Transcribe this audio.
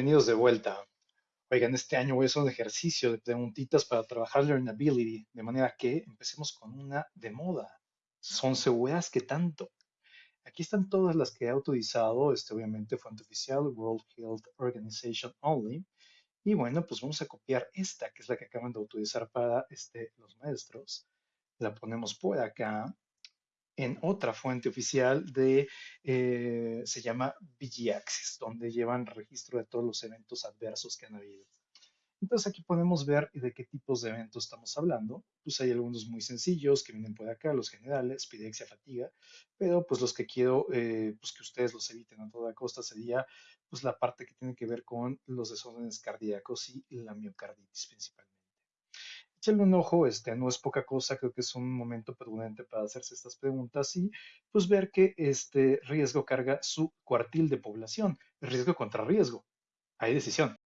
Bienvenidos de vuelta. Oigan, este año voy a hacer un ejercicio de preguntitas para trabajar learnability, de manera que empecemos con una de moda. Son seguras que tanto. Aquí están todas las que he utilizado, este obviamente fuente oficial, World Health Organization Only. Y bueno, pues vamos a copiar esta, que es la que acaban de utilizar para este, los maestros. La ponemos por acá en otra fuente oficial de, eh, se llama VG donde llevan registro de todos los eventos adversos que han habido. Entonces aquí podemos ver de qué tipos de eventos estamos hablando. Pues hay algunos muy sencillos que vienen por acá, los generales, pidexia, fatiga, pero pues los que quiero eh, pues que ustedes los eviten a toda costa sería pues la parte que tiene que ver con los desórdenes cardíacos y la miocarditis principalmente échale un ojo, este, no es poca cosa, creo que es un momento prudente para hacerse estas preguntas y pues ver que este riesgo carga su cuartil de población, riesgo contra riesgo. Hay decisión.